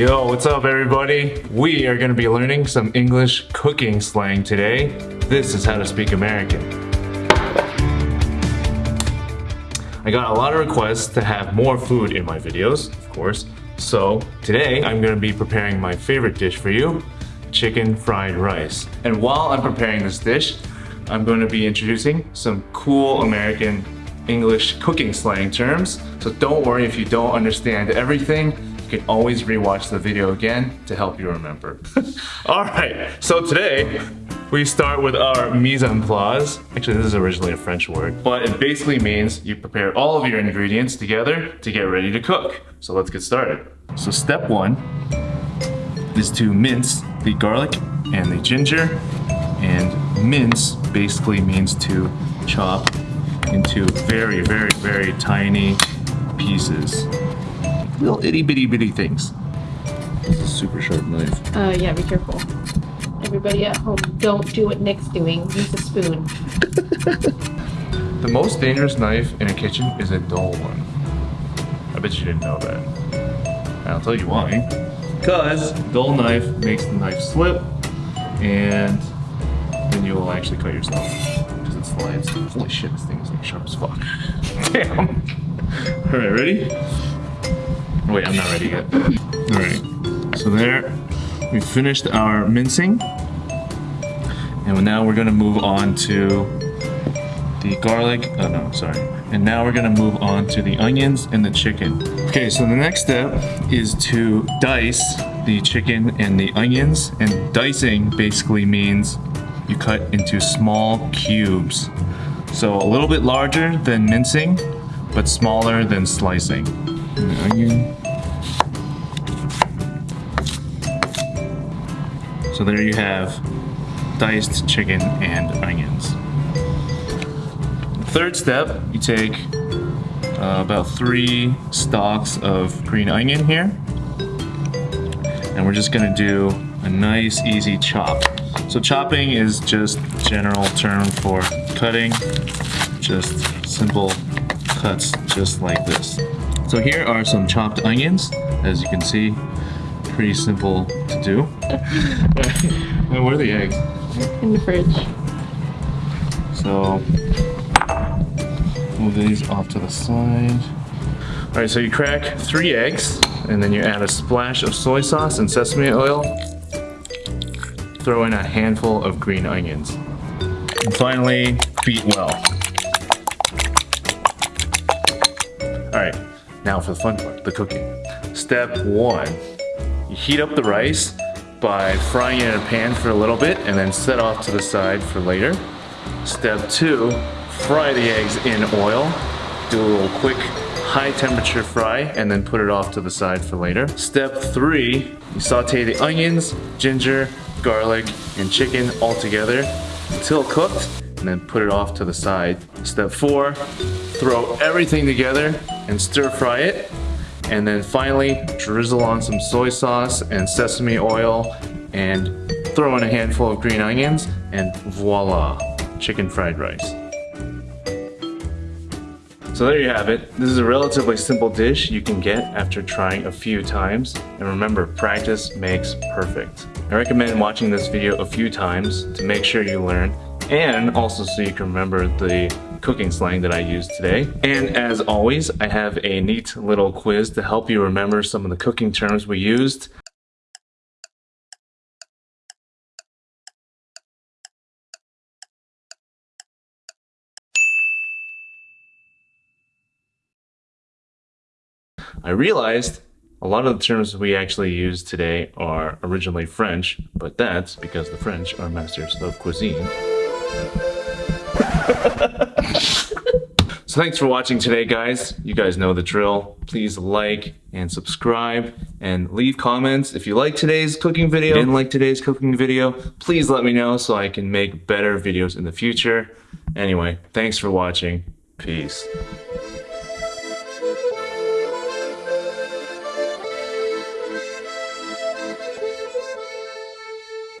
Yo, what's up everybody? We are gonna be learning some English cooking slang today. This is how to speak American. I got a lot of requests to have more food in my videos, of course. So today I'm gonna be preparing my favorite dish for you, chicken fried rice. And while I'm preparing this dish, I'm going to be introducing some cool American English cooking slang terms. So don't worry if you don't understand everything. You can always rewatch the video again to help you remember. All right, so today we start with our mise en place. Actually, this is originally a French word, but it basically means you prepare all of your ingredients together to get ready to cook. So let's get started. So step one is to mince the garlic and the ginger and mince basically means to chop into very, very, very tiny pieces. Little itty bitty bitty things. This is a super sharp knife. Uh, yeah, be careful. Everybody at home, don't do what Nick's doing. Use a spoon. the most dangerous knife in a kitchen is a dull one. I bet you didn't know that. I'll tell you why. Because dull knife makes the knife slip and then you will actually cut yourself because it slides. Holy shit, this thing is like sharp as fuck. Damn. All right, ready? Wait, I'm not ready yet. All right, so there, we finished our mincing. And now we're gonna move on to the garlic, oh no, sorry. And now we're gonna move on to the onions and the chicken. Okay, so the next step is to dice the chicken and the onions. And dicing basically means you cut into small cubes. So a little bit larger than mincing, but smaller than slicing. The onion. So there you have diced chicken and onions. Third step, you take uh, about three stalks of green onion here. And we're just gonna do a nice easy chop. So chopping is just general term for cutting, just simple cuts just like this. So here are some chopped onions, as you can see, pretty simple to do. and where are the eggs? In the fridge. So move these off to the side. All right, so you crack three eggs, and then you add a splash of soy sauce and sesame oil throw in a handful of green onions. And finally, beat well. Alright, now for the fun part, the cooking. Step one, you heat up the rice by frying it in a pan for a little bit and then set off to the side for later. Step two, fry the eggs in oil. Do a little quick high temperature fry and then put it off to the side for later. Step three, you saute the onions, ginger, garlic, and chicken all together until cooked and then put it off to the side. Step four, throw everything together and stir fry it. And then finally, drizzle on some soy sauce and sesame oil and throw in a handful of green onions and voila, chicken fried rice. So there you have it. This is a relatively simple dish you can get after trying a few times. And remember, practice makes perfect. I recommend watching this video a few times to make sure you learn and also so you can remember the cooking slang that I used today. And as always, I have a neat little quiz to help you remember some of the cooking terms we used. I realized a lot of the terms we actually use today are originally French, but that's because the French are masters of cuisine. So thanks for watching today, guys. You guys know the drill. Please like and subscribe and leave comments. If you like today's cooking video, didn't like today's cooking video, please let me know so I can make better videos in the future. Anyway, thanks for watching. Peace.